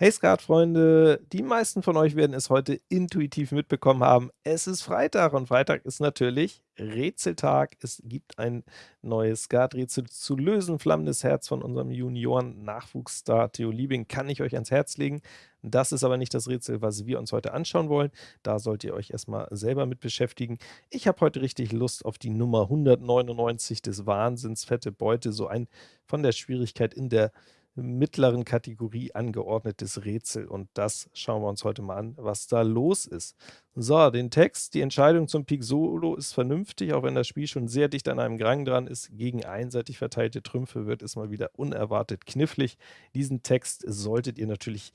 Hey Skatfreunde, die meisten von euch werden es heute intuitiv mitbekommen haben. Es ist Freitag und Freitag ist natürlich Rätseltag. Es gibt ein neues Skaträtsel zu lösen. Flammendes Herz von unserem Junioren-Nachwuchsstar Theo Liebing kann ich euch ans Herz legen. Das ist aber nicht das Rätsel, was wir uns heute anschauen wollen. Da sollt ihr euch erstmal selber mit beschäftigen. Ich habe heute richtig Lust auf die Nummer 199 des Wahnsinns, fette Beute, so ein von der Schwierigkeit in der mittleren Kategorie angeordnetes Rätsel und das schauen wir uns heute mal an, was da los ist. So, den Text, die Entscheidung zum Pik Solo ist vernünftig, auch wenn das Spiel schon sehr dicht an einem Grang dran ist. Gegen einseitig verteilte Trümpfe wird es mal wieder unerwartet knifflig. Diesen Text solltet ihr natürlich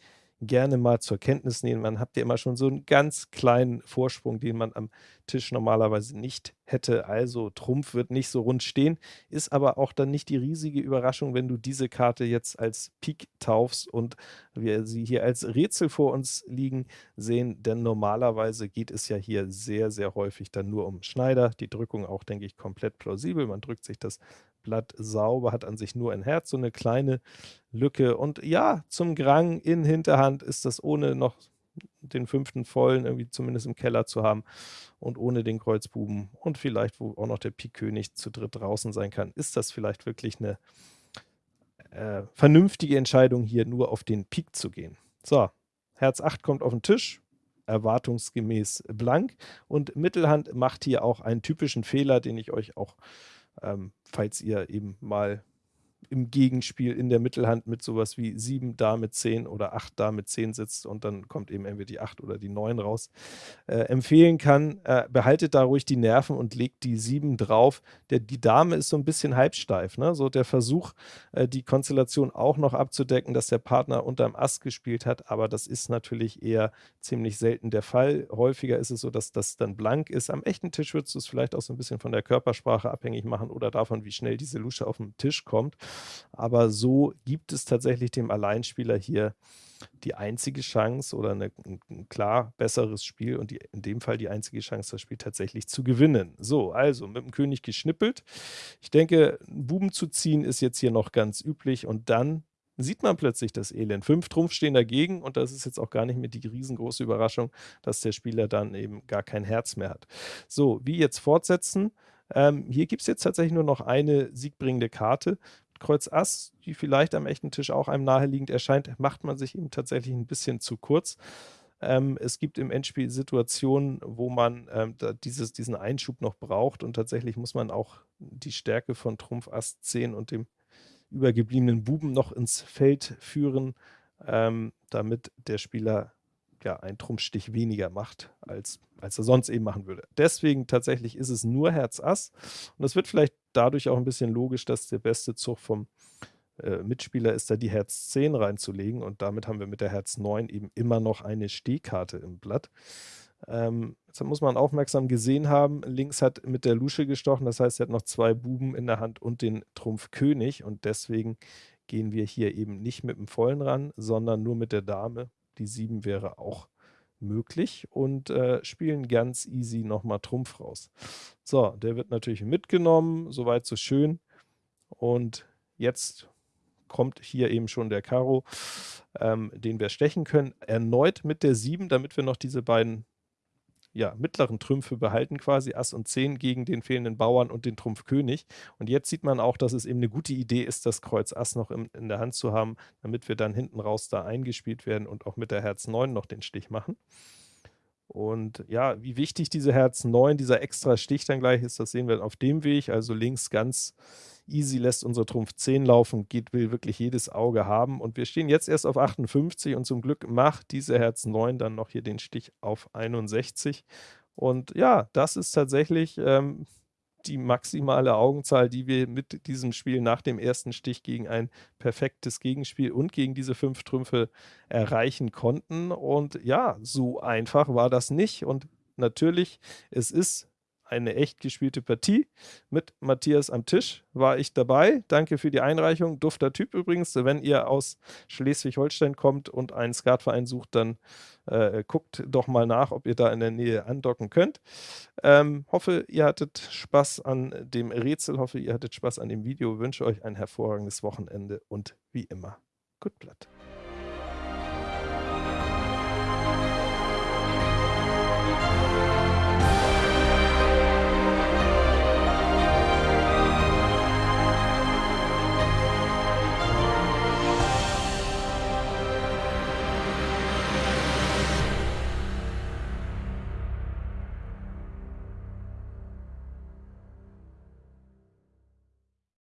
gerne mal zur Kenntnis nehmen. Man habt ja immer schon so einen ganz kleinen Vorsprung, den man am Tisch normalerweise nicht hätte. Also Trumpf wird nicht so rund stehen, ist aber auch dann nicht die riesige Überraschung, wenn du diese Karte jetzt als Pik taufst und wir sie hier als Rätsel vor uns liegen sehen, denn normalerweise geht es ja hier sehr, sehr häufig dann nur um Schneider. Die Drückung auch, denke ich, komplett plausibel. Man drückt sich das Blatt sauber, hat an sich nur ein Herz, so eine kleine Lücke. Und ja, zum Grang in Hinterhand ist das ohne noch den fünften vollen irgendwie zumindest im Keller zu haben und ohne den Kreuzbuben und vielleicht, wo auch noch der Pik König zu dritt draußen sein kann, ist das vielleicht wirklich eine äh, vernünftige Entscheidung, hier nur auf den Pik zu gehen. So, Herz 8 kommt auf den Tisch, erwartungsgemäß blank und Mittelhand macht hier auch einen typischen Fehler, den ich euch auch ähm, falls ihr eben mal im Gegenspiel in der Mittelhand mit sowas wie 7 da mit 10 oder 8 da mit 10 sitzt und dann kommt eben entweder die 8 oder die 9 raus, äh, empfehlen kann, äh, behaltet da ruhig die Nerven und legt die 7 drauf. Der, die Dame ist so ein bisschen halbsteif, ne? so der Versuch, äh, die Konstellation auch noch abzudecken, dass der Partner unterm Ass gespielt hat, aber das ist natürlich eher ziemlich selten der Fall. Häufiger ist es so, dass das dann blank ist. Am echten Tisch würdest du es vielleicht auch so ein bisschen von der Körpersprache abhängig machen oder davon, wie schnell diese Lusche auf dem Tisch kommt aber so gibt es tatsächlich dem Alleinspieler hier die einzige Chance oder eine, ein klar besseres Spiel und die, in dem Fall die einzige Chance, das Spiel tatsächlich zu gewinnen. So, also mit dem König geschnippelt. Ich denke, Buben zu ziehen ist jetzt hier noch ganz üblich und dann sieht man plötzlich das Elend. Fünf Trumpf stehen dagegen und das ist jetzt auch gar nicht mehr die riesengroße Überraschung, dass der Spieler dann eben gar kein Herz mehr hat. So, wie jetzt fortsetzen? Ähm, hier gibt es jetzt tatsächlich nur noch eine siegbringende Karte. Kreuz Ass, die vielleicht am echten Tisch auch einem naheliegend erscheint, macht man sich eben tatsächlich ein bisschen zu kurz. Ähm, es gibt im Endspiel Situationen, wo man ähm, dieses, diesen Einschub noch braucht und tatsächlich muss man auch die Stärke von Trumpf Ass 10 und dem übergebliebenen Buben noch ins Feld führen, ähm, damit der Spieler ja, einen Trumpfstich weniger macht, als, als er sonst eben machen würde. Deswegen tatsächlich ist es nur Herz Ass und das wird vielleicht dadurch auch ein bisschen logisch, dass der beste Zug vom äh, Mitspieler ist, da die Herz 10 reinzulegen. Und damit haben wir mit der Herz 9 eben immer noch eine Stehkarte im Blatt. Ähm, jetzt muss man aufmerksam gesehen haben, links hat mit der Lusche gestochen, das heißt, er hat noch zwei Buben in der Hand und den Trumpf König. Und deswegen gehen wir hier eben nicht mit dem Vollen ran, sondern nur mit der Dame. Die 7 wäre auch möglich und äh, spielen ganz easy nochmal Trumpf raus. So, der wird natürlich mitgenommen, soweit so schön. Und jetzt kommt hier eben schon der Karo, ähm, den wir stechen können. Erneut mit der 7, damit wir noch diese beiden ja, mittleren Trümpfe behalten quasi, Ass und 10 gegen den fehlenden Bauern und den Trumpf König. Und jetzt sieht man auch, dass es eben eine gute Idee ist, das Kreuz Ass noch in, in der Hand zu haben, damit wir dann hinten raus da eingespielt werden und auch mit der Herz 9 noch den Stich machen. Und ja, wie wichtig diese Herz 9, dieser extra Stich dann gleich ist, das sehen wir auf dem Weg. Also links ganz easy lässt unser Trumpf 10 laufen, geht, will wirklich jedes Auge haben. Und wir stehen jetzt erst auf 58 und zum Glück macht diese Herz 9 dann noch hier den Stich auf 61. Und ja, das ist tatsächlich ähm, die maximale Augenzahl, die wir mit diesem Spiel nach dem ersten Stich gegen ein perfektes Gegenspiel und gegen diese fünf Trümpfe erreichen konnten. Und ja, so einfach war das nicht. Und natürlich, es ist eine echt gespielte Partie mit Matthias am Tisch. War ich dabei. Danke für die Einreichung. Dufter Typ übrigens. Wenn ihr aus Schleswig-Holstein kommt und einen Skatverein sucht, dann äh, guckt doch mal nach, ob ihr da in der Nähe andocken könnt. Ähm, hoffe, ihr hattet Spaß an dem Rätsel. Hoffe, ihr hattet Spaß an dem Video. Wünsche euch ein hervorragendes Wochenende und wie immer, gut Blatt.